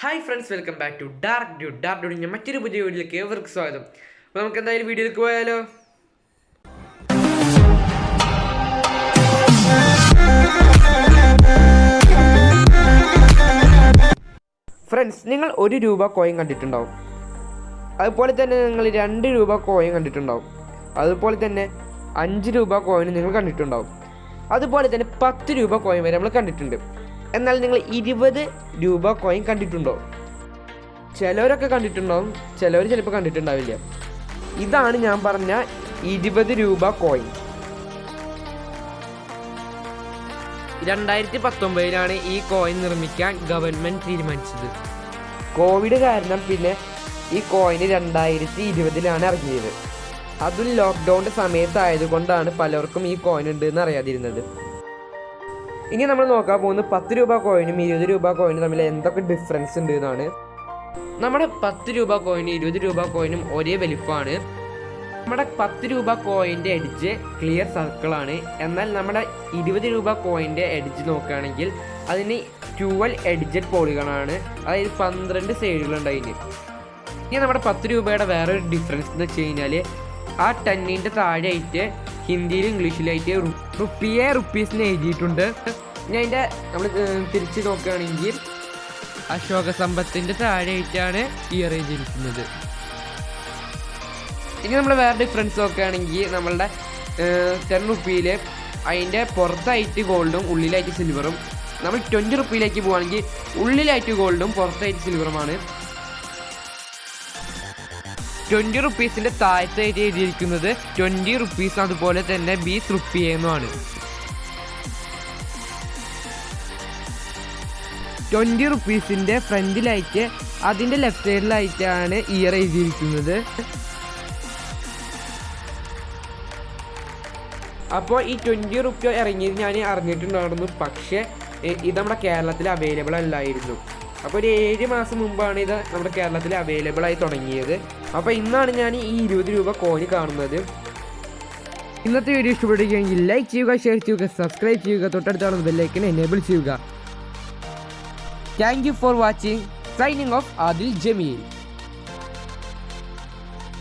Hi friends welcome back to Dark Dude Dark ഡ്യൂഡിന്റെ മറ്റൊരു പുതിയ വീഡിയോയിലേക്ക് ഏവർക്ക് സ്വാഗതം. അപ്പോൾ നമുക്ക് എന്തായാലും വീഡിയോയിലേക്ക് പോയാലോ? ഫ്രണ്ട്സ് നിങ്ങൾ ഒരു രൂപ കോയിൻ കണ്ടിട്ടുണ്ടാവും. അതുപോലെ തന്നെ നിങ്ങൾ രണ്ട് രൂപ കോയിൻ കണ്ടിട്ടുണ്ടാവും. അതുപോലെ തന്നെ അഞ്ച് രൂപ കോയിൻ നിങ്ങൾ കണ്ടിട്ടുണ്ടാവും. അതുപോലെ തന്നെ പത്ത് രൂപ കോയിൻ വരെ നമ്മൾ കണ്ടിട്ടുണ്ട്. എന്നാൽ നിങ്ങൾ ഇരുപത് രൂപ കോയിൻ കണ്ടിട്ടുണ്ടോ? ചിലവരൊക്കെ കണ്ടിട്ടുണ്ടാവും ചിലവർ ചിലപ്പോൾ കണ്ടിട്ടുണ്ടാവില്ല. ഇതാണ് ഞാൻ പറഞ്ഞ ഇരുപത് രൂപ കോയിൻ രണ്ടായിരത്തി പത്തൊമ്പതിലാണ് ഈ കോയിൻ നിർമ്മിക്കാൻ ഗവൺമെന്റ് തീരുമാനിച്ചത്. കോവിഡ് കാരണം പിന്നെ ഈ കോയിന് രണ്ടായിരത്തി ഇരുപതിലാണ് ഇറങ്ങിയത്. അതും ലോക്ക്ഡൗണിന്റെ സമയത്തായതുകൊണ്ടാണ് പലർക്കും ഈ കോയിൻ ഉണ്ട് എന്ന് അറിയാതിരുന്നത്. ഇനി നമ്മൾ നോക്കാൻ പോകുന്നത് പത്ത് രൂപ കോയിനും ഇരുപത് രൂപ കോയിനും തമ്മിൽ എന്തൊക്കെ ഡിഫറൻസ് ഉണ്ട് എന്നാണ്. നമ്മുടെ പത്ത് രൂപ കോയിനും ഇരുപത് രൂപ കോയിനും ഒരേ വലിപ്പമാണ് നമ്മുടെ പത്ത് രൂപ കോയിന്റെ എഡ്ജ് ക്ലിയർ സർക്കിളാണ് എന്നാൽ നമ്മുടെ ഇരുപത് രൂപ കോയിന്റെ എഡ്ജ് നോക്കുകയാണെങ്കിൽ അതിന് ട്വൽ എഡ്ജഡ് പോളികളാണ് അതായത് പന്ത്രണ്ട് സൈഡുകളുണ്ട് അതിന്. ഇനി നമ്മുടെ പത്ത് രൂപയുടെ വേറൊരു ഡിഫറൻസ് എന്ന് വെച്ച് കഴിഞ്ഞാൽ ആ ടെന്നിന്റെ താഴെയായിട്ട് ഹിന്ദിയിലും ഇംഗ്ലീഷിലായിട്ട് റുപ്പിയെ റുപ്പീസിന് എഴുതിയിട്ടുണ്ട്. ഇനി അതിന്റെ നമ്മൾ തിരിച്ച് നോക്കുകയാണെങ്കിൽ അശോക സമ്പത്തിന്റെ താഴെയായിട്ടാണ് ഈ റേഞ്ച് ഇരിക്കുന്നത്. ഇനി നമ്മൾ വേറെ ഡിഫറൻസ് നോക്കുകയാണെങ്കിൽ നമ്മളുടെ ടെൻ റുപ്പിയിൽ അതിന്റെ പുറത്തായിട്ട് ഗോൾഡും ഉള്ളിലായിട്ട് സിൽവറും നമ്മൾ ട്വന്റി റുപ്പിയിലേക്ക് പോവുകയാണെങ്കിൽ ഉള്ളിലായിട്ട് ഗോൾഡും പുറത്തായിട്ട് സിൽവറുമാണ് ട്വന്റി റുപ്പീസിന്റെ താഴത്തായിട്ട് എഴുതിയിരിക്കുന്നത് ട്വന്റി റുപ്പീസ് അതുപോലെ തന്നെ ബീസ് റുപ്പി എന്നുമാണ് ട്വന്റി റുപ്പീസിന്റെ ഫ്രണ്ടിലായിട്ട് അതിന്റെ ലെഫ്റ്റ് സൈഡിലായിട്ടാണ് ഇയർ എഴുതിയിരിക്കുന്നത്. അപ്പോൾ ഈ ട്വന്റി റുപ്യ ഇറങ്ങിയത് ഞാൻ അറിഞ്ഞിട്ടുണ്ടായിരുന്നു. പക്ഷേ ഇത് നമ്മുടെ കേരളത്തിൽ അവൈലബിൾ അല്ലായിരുന്നു. അപ്പോൾ ഒരു ഏഴ് മാസം മുമ്പാണ് ഇത് നമ്മുടെ കേരളത്തിൽ അവൈലബിൾ ആയി തുടങ്ങിയത്. അപ്പോൾ ഇന്നാണ് ഞാൻ ഈ ഇരുപത് രൂപ കോഴി കാണുന്നത്. ഇന്നത്തെ വീഡിയോ ഇഷ്ടപ്പെടുകയെങ്കിൽ ലൈക്ക് ചെയ്യുക ഷെയർ ചെയ്യുക സബ്സ്ക്രൈബ് ചെയ്യുക തൊട്ടടുത്താണ് ബെല്ലൈക്കൻ എനേബിൾ ചെയ്യുക. Thank you for watching. Signing off Adil Jamil.